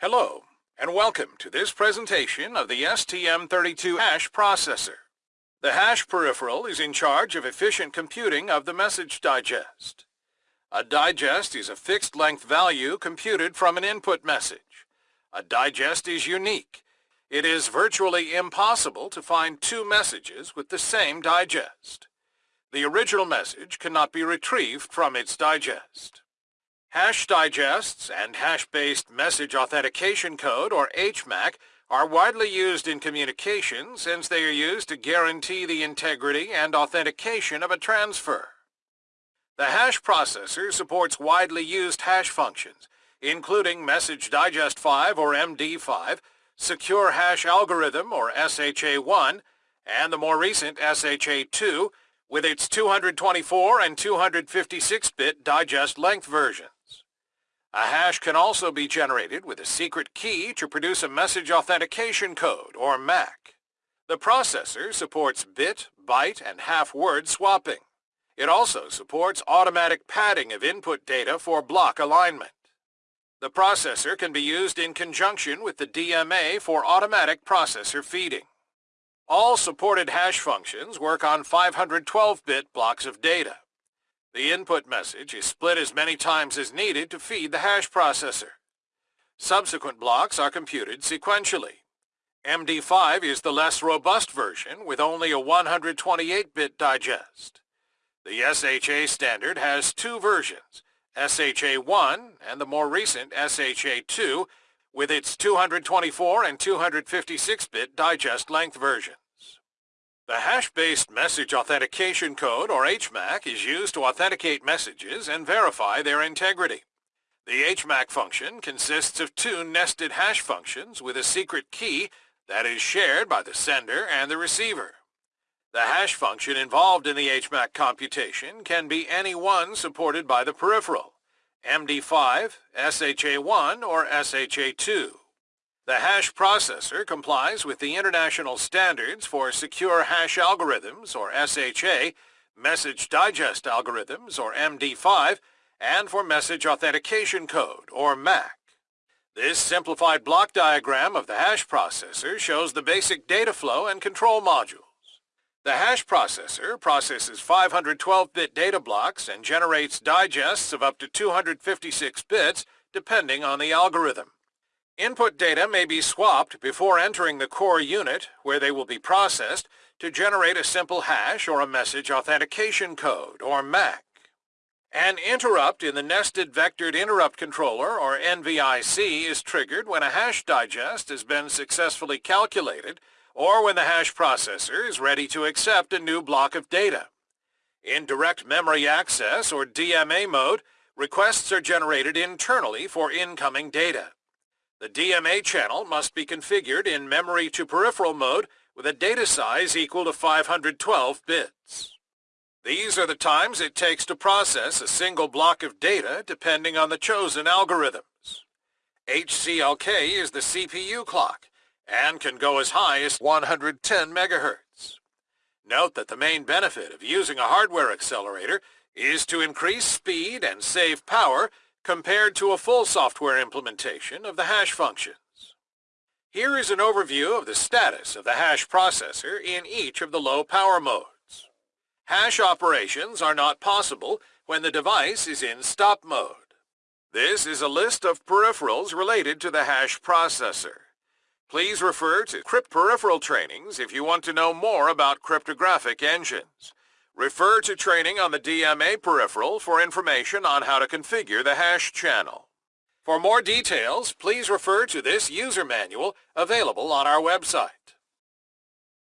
Hello, and welcome to this presentation of the STM32 hash processor. The hash peripheral is in charge of efficient computing of the message digest. A digest is a fixed length value computed from an input message. A digest is unique. It is virtually impossible to find two messages with the same digest. The original message cannot be retrieved from its digest. Hash digests and hash-based message authentication code, or HMAC, are widely used in communication since they are used to guarantee the integrity and authentication of a transfer. The hash processor supports widely used hash functions, including Message Digest 5 or MD5, Secure Hash Algorithm or SHA-1, and the more recent SHA-2 with its 224 and 256-bit digest length versions. A hash can also be generated with a secret key to produce a message authentication code, or MAC. The processor supports bit, byte, and half-word swapping. It also supports automatic padding of input data for block alignment. The processor can be used in conjunction with the DMA for automatic processor feeding. All supported hash functions work on 512-bit blocks of data. The input message is split as many times as needed to feed the hash processor. Subsequent blocks are computed sequentially. MD5 is the less robust version with only a 128-bit digest. The SHA standard has two versions, SHA-1 and the more recent SHA-2 with its 224 and 256-bit digest length version. The hash-based message authentication code, or HMAC, is used to authenticate messages and verify their integrity. The HMAC function consists of two nested hash functions with a secret key that is shared by the sender and the receiver. The hash function involved in the HMAC computation can be any one supported by the peripheral, MD5, SHA-1, or SHA-2. The hash processor complies with the International Standards for Secure Hash Algorithms, or SHA, Message Digest Algorithms, or MD5, and for Message Authentication Code, or MAC. This simplified block diagram of the hash processor shows the basic data flow and control modules. The hash processor processes 512-bit data blocks and generates digests of up to 256 bits depending on the algorithm. Input data may be swapped before entering the core unit, where they will be processed, to generate a simple hash or a message authentication code, or MAC. An interrupt in the Nested Vectored Interrupt Controller, or NVIC, is triggered when a hash digest has been successfully calculated or when the hash processor is ready to accept a new block of data. In Direct Memory Access, or DMA mode, requests are generated internally for incoming data. The DMA channel must be configured in memory to peripheral mode with a data size equal to 512 bits. These are the times it takes to process a single block of data depending on the chosen algorithms. HCLK is the CPU clock and can go as high as 110 megahertz. Note that the main benefit of using a hardware accelerator is to increase speed and save power compared to a full software implementation of the hash functions. Here is an overview of the status of the hash processor in each of the low power modes. Hash operations are not possible when the device is in stop mode. This is a list of peripherals related to the hash processor. Please refer to CRYP Peripheral trainings if you want to know more about cryptographic engines. Refer to training on the DMA peripheral for information on how to configure the hash channel. For more details, please refer to this user manual available on our website.